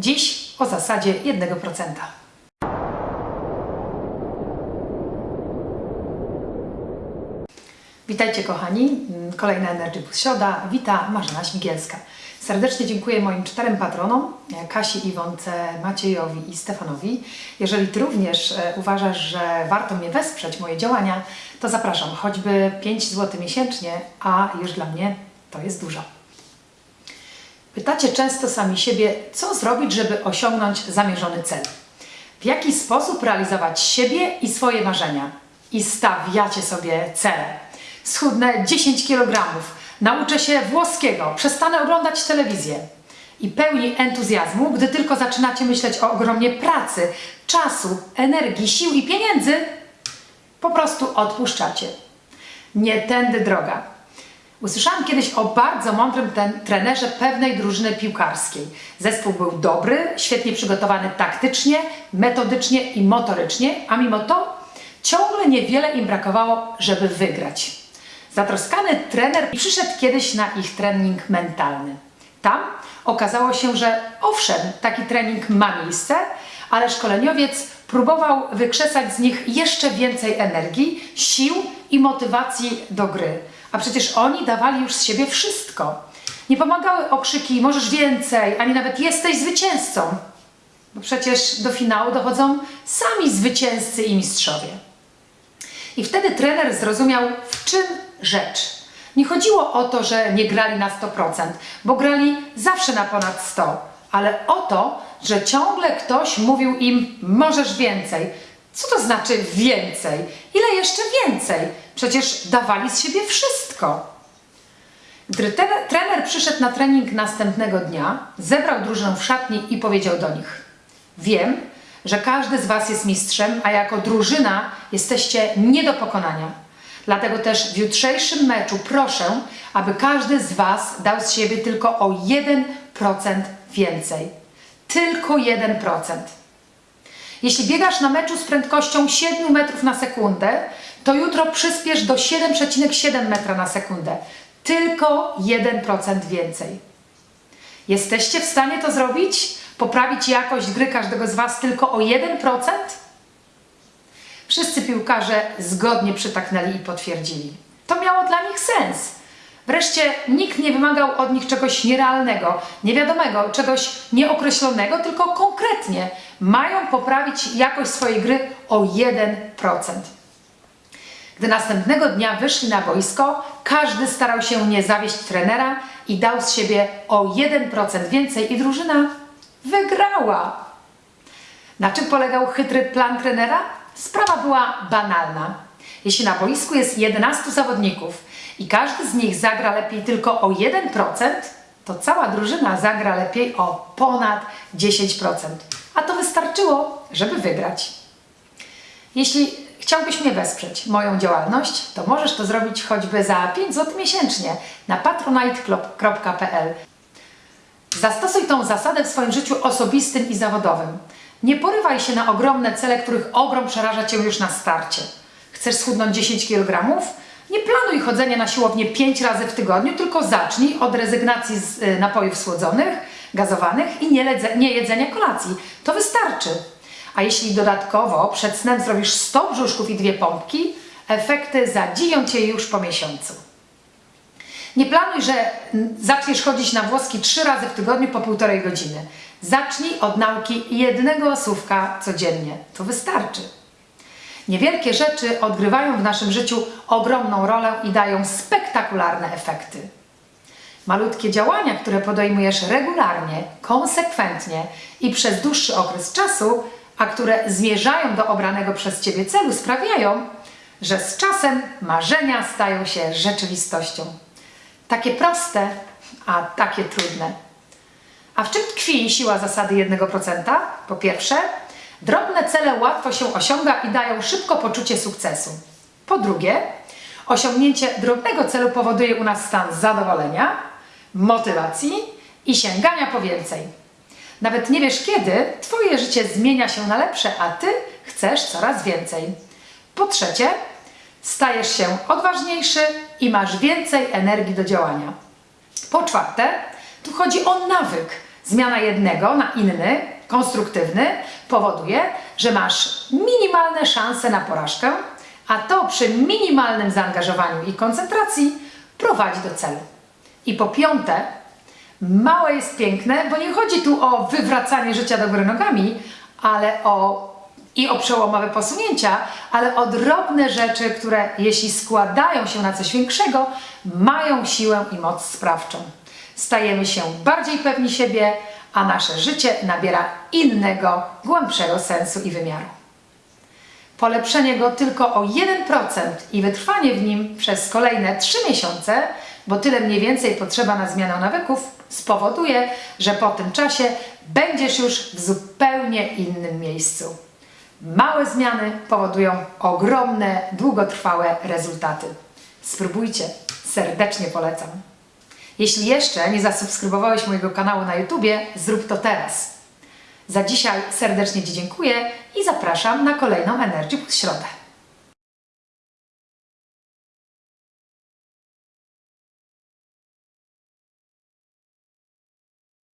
Dziś o zasadzie 1%. Witajcie kochani, kolejna Energy Boost Środa. Wita Marzena Śmigielska. Serdecznie dziękuję moim czterem patronom, Kasi, Iwonce, Maciejowi i Stefanowi. Jeżeli Ty również e, uważasz, że warto mnie wesprzeć, moje działania, to zapraszam, choćby 5 zł miesięcznie, a już dla mnie to jest dużo. Pytacie często sami siebie, co zrobić, żeby osiągnąć zamierzony cel. W jaki sposób realizować siebie i swoje marzenia. I stawiacie sobie cele. Schudnę 10 kg, nauczę się włoskiego, przestanę oglądać telewizję. I pełni entuzjazmu, gdy tylko zaczynacie myśleć o ogromnie pracy, czasu, energii, sił i pieniędzy, po prostu odpuszczacie. Nie tędy droga. Usłyszałam kiedyś o bardzo mądrym ten, trenerze pewnej drużyny piłkarskiej. Zespół był dobry, świetnie przygotowany taktycznie, metodycznie i motorycznie, a mimo to ciągle niewiele im brakowało, żeby wygrać. Zatroskany trener przyszedł kiedyś na ich trening mentalny. Tam okazało się, że owszem, taki trening ma miejsce, ale szkoleniowiec próbował wykrzesać z nich jeszcze więcej energii, sił i motywacji do gry. A przecież oni dawali już z siebie wszystko. Nie pomagały okrzyki możesz więcej, ani nawet jesteś zwycięzcą. Bo przecież do finału dochodzą sami zwycięzcy i mistrzowie. I wtedy trener zrozumiał, w czym rzecz. Nie chodziło o to, że nie grali na 100%, bo grali zawsze na ponad 100%, ale o to, że ciągle ktoś mówił im możesz więcej. Co to znaczy więcej? Ile jeszcze więcej? Przecież dawali z siebie wszystko. Gdy trener przyszedł na trening następnego dnia, zebrał drużynę w szatni i powiedział do nich: Wiem, że każdy z Was jest mistrzem, a jako drużyna jesteście nie do pokonania. Dlatego też w jutrzejszym meczu proszę, aby każdy z Was dał z siebie tylko o 1% więcej. Tylko 1%. Jeśli biegasz na meczu z prędkością 7 metrów na sekundę, to jutro przyspiesz do 7,7 metra na sekundę. Tylko 1% więcej. Jesteście w stanie to zrobić? Poprawić jakość gry każdego z Was tylko o 1%? Wszyscy piłkarze zgodnie przytaknęli i potwierdzili. To miało dla nich sens. Wreszcie nikt nie wymagał od nich czegoś nierealnego, niewiadomego, czegoś nieokreślonego, tylko konkretnie mają poprawić jakość swojej gry o 1%. Gdy następnego dnia wyszli na boisko, każdy starał się nie zawieść trenera i dał z siebie o 1% więcej i drużyna wygrała. Na czym polegał chytry plan trenera? Sprawa była banalna. Jeśli na boisku jest 11 zawodników i każdy z nich zagra lepiej tylko o 1%, to cała drużyna zagra lepiej o ponad 10%. A to wystarczyło, żeby wygrać. Jeśli chciałbyś mnie wesprzeć, moją działalność, to możesz to zrobić choćby za 5 zł miesięcznie na patronite.pl. Zastosuj tą zasadę w swoim życiu osobistym i zawodowym. Nie porywaj się na ogromne cele, których ogrom przeraża Cię już na starcie. Chcesz schudnąć 10 kg? Nie planuj chodzenia na siłownię 5 razy w tygodniu, tylko zacznij od rezygnacji z y, napojów słodzonych, gazowanych i nie, jedzenia kolacji. To wystarczy. A jeśli dodatkowo przed snem zrobisz 100 brzuszków i dwie pompki, efekty zadziwią Cię już po miesiącu. Nie planuj, że zaczniesz chodzić na włoski trzy razy w tygodniu po półtorej godziny. Zacznij od nauki jednego słówka codziennie. To wystarczy. Niewielkie rzeczy odgrywają w naszym życiu ogromną rolę i dają spektakularne efekty. Malutkie działania, które podejmujesz regularnie, konsekwentnie i przez dłuższy okres czasu, a które zmierzają do obranego przez Ciebie celu, sprawiają, że z czasem marzenia stają się rzeczywistością. Takie proste, a takie trudne. A w czym tkwi siła zasady 1%? Po pierwsze, drobne cele łatwo się osiąga i dają szybko poczucie sukcesu. Po drugie, osiągnięcie drobnego celu powoduje u nas stan zadowolenia, motywacji i sięgania po więcej. Nawet nie wiesz kiedy, Twoje życie zmienia się na lepsze, a Ty chcesz coraz więcej. Po trzecie, stajesz się odważniejszy i masz więcej energii do działania. Po czwarte, tu chodzi o nawyk. Zmiana jednego na inny, konstruktywny, powoduje, że masz minimalne szanse na porażkę, a to przy minimalnym zaangażowaniu i koncentracji prowadzi do celu. I po piąte, małe jest piękne, bo nie chodzi tu o wywracanie życia do góry nogami, ale o i o przełomowe posunięcia, ale o drobne rzeczy, które jeśli składają się na coś większego, mają siłę i moc sprawczą. Stajemy się bardziej pewni siebie, a nasze życie nabiera innego, głębszego sensu i wymiaru. Polepszenie go tylko o 1% i wytrwanie w nim przez kolejne 3 miesiące, bo tyle mniej więcej potrzeba na zmianę nawyków, spowoduje, że po tym czasie będziesz już w zupełnie innym miejscu. Małe zmiany powodują ogromne, długotrwałe rezultaty. Spróbujcie, serdecznie polecam. Jeśli jeszcze nie zasubskrybowałeś mojego kanału na YouTubie, zrób to teraz. Za dzisiaj serdecznie Ci dziękuję i zapraszam na kolejną Energy Plus Środę.